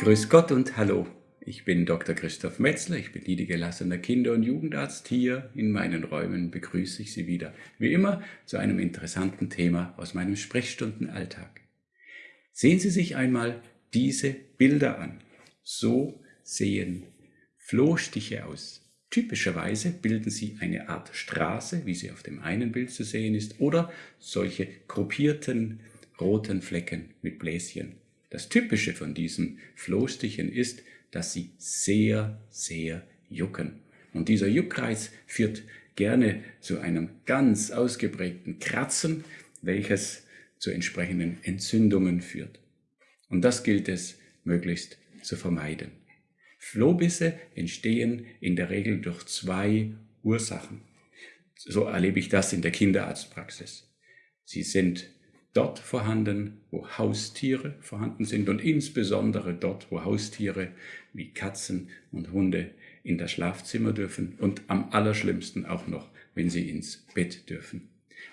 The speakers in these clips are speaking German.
Grüß Gott und Hallo. Ich bin Dr. Christoph Metzler, ich bin niedergelassener Kinder- und Jugendarzt. Hier in meinen Räumen begrüße ich Sie wieder, wie immer, zu einem interessanten Thema aus meinem Sprechstundenalltag. Sehen Sie sich einmal diese Bilder an. So sehen Flohstiche aus. Typischerweise bilden sie eine Art Straße, wie sie auf dem einen Bild zu sehen ist, oder solche gruppierten roten Flecken mit Bläschen. Das Typische von diesen Flohstichen ist, dass sie sehr, sehr jucken. Und dieser Juckreiz führt gerne zu einem ganz ausgeprägten Kratzen, welches zu entsprechenden Entzündungen führt. Und das gilt es möglichst zu vermeiden. Flohbisse entstehen in der Regel durch zwei Ursachen. So erlebe ich das in der Kinderarztpraxis. Sie sind dort vorhanden, wo Haustiere vorhanden sind und insbesondere dort, wo Haustiere wie Katzen und Hunde in das Schlafzimmer dürfen und am allerschlimmsten auch noch, wenn sie ins Bett dürfen.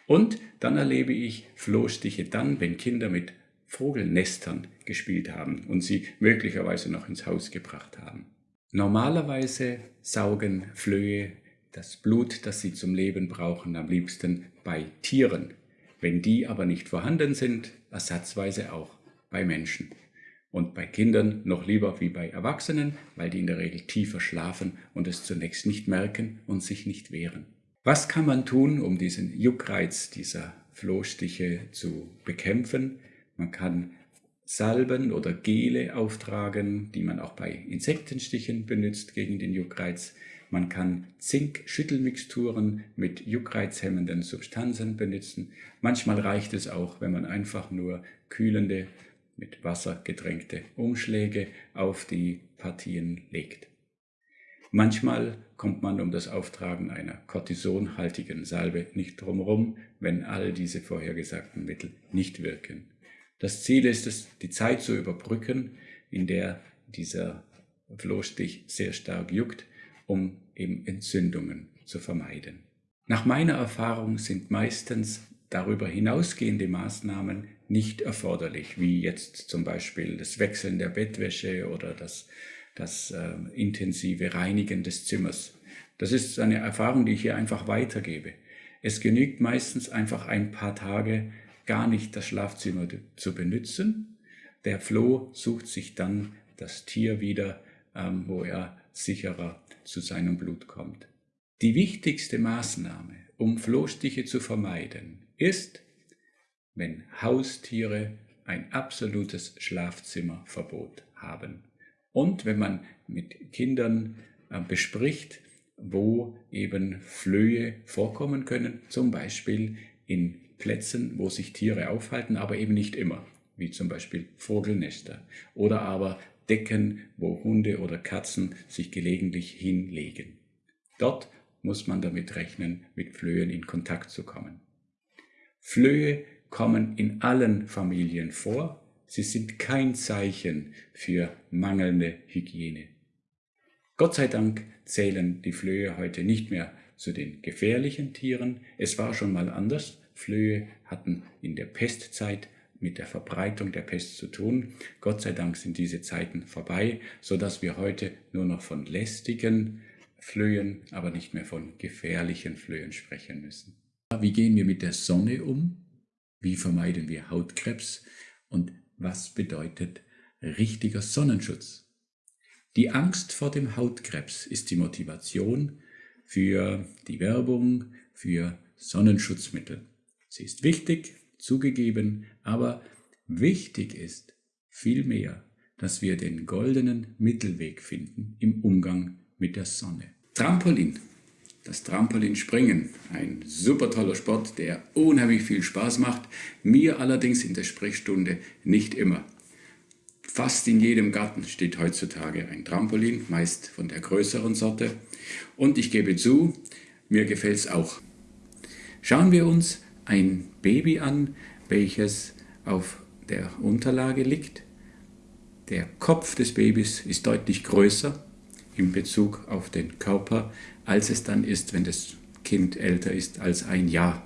Und dann erlebe ich Flohstiche dann, wenn Kinder mit Vogelnestern gespielt haben und sie möglicherweise noch ins Haus gebracht haben. Normalerweise saugen Flöhe das Blut, das sie zum Leben brauchen, am liebsten bei Tieren. Wenn die aber nicht vorhanden sind, ersatzweise auch bei Menschen. Und bei Kindern noch lieber wie bei Erwachsenen, weil die in der Regel tiefer schlafen und es zunächst nicht merken und sich nicht wehren. Was kann man tun, um diesen Juckreiz dieser Flohstiche zu bekämpfen? Man kann Salben oder Gele auftragen, die man auch bei Insektenstichen benutzt gegen den Juckreiz. Man kann Zink-Schüttelmixturen mit juckreizhemmenden Substanzen benutzen. Manchmal reicht es auch, wenn man einfach nur kühlende, mit Wasser getränkte Umschläge auf die Partien legt. Manchmal kommt man um das Auftragen einer kortisonhaltigen Salbe nicht drumherum, wenn all diese vorhergesagten Mittel nicht wirken. Das Ziel ist es, die Zeit zu überbrücken, in der dieser Flohstich sehr stark juckt, um eben Entzündungen zu vermeiden. Nach meiner Erfahrung sind meistens darüber hinausgehende Maßnahmen nicht erforderlich, wie jetzt zum Beispiel das Wechseln der Bettwäsche oder das, das äh, intensive Reinigen des Zimmers. Das ist eine Erfahrung, die ich hier einfach weitergebe. Es genügt meistens einfach ein paar Tage gar nicht das Schlafzimmer zu benutzen. Der Floh sucht sich dann das Tier wieder, ähm, wo er sicherer zu seinem Blut kommt. Die wichtigste Maßnahme, um Flohstiche zu vermeiden, ist, wenn Haustiere ein absolutes Schlafzimmerverbot haben. Und wenn man mit Kindern äh, bespricht, wo eben Flöhe vorkommen können, zum Beispiel in Plätzen, wo sich Tiere aufhalten, aber eben nicht immer, wie zum Beispiel Vogelnester oder aber Decken, wo Hunde oder Katzen sich gelegentlich hinlegen. Dort muss man damit rechnen, mit Flöhen in Kontakt zu kommen. Flöhe kommen in allen Familien vor, sie sind kein Zeichen für mangelnde Hygiene. Gott sei Dank zählen die Flöhe heute nicht mehr zu den gefährlichen Tieren. Es war schon mal anders. Flöhe hatten in der Pestzeit mit der Verbreitung der Pest zu tun. Gott sei Dank sind diese Zeiten vorbei, so dass wir heute nur noch von lästigen Flöhen, aber nicht mehr von gefährlichen Flöhen sprechen müssen. Wie gehen wir mit der Sonne um? Wie vermeiden wir Hautkrebs? Und was bedeutet richtiger Sonnenschutz? Die Angst vor dem Hautkrebs ist die Motivation für die Werbung für Sonnenschutzmittel. Sie ist wichtig, zugegeben, aber wichtig ist vielmehr, dass wir den goldenen Mittelweg finden im Umgang mit der Sonne. Trampolin. Das Trampolinspringen, ein super toller Sport, der unheimlich viel Spaß macht, mir allerdings in der Sprechstunde nicht immer. Fast in jedem Garten steht heutzutage ein Trampolin, meist von der größeren Sorte. Und ich gebe zu, mir gefällt es auch. Schauen wir uns ein Baby an, welches auf der Unterlage liegt. Der Kopf des Babys ist deutlich größer in Bezug auf den Körper, als es dann ist, wenn das Kind älter ist als ein Jahr.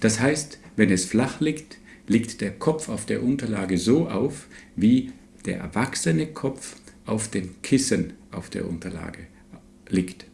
Das heißt, wenn es flach liegt, liegt der Kopf auf der Unterlage so auf, wie der erwachsene Kopf auf dem Kissen auf der Unterlage liegt.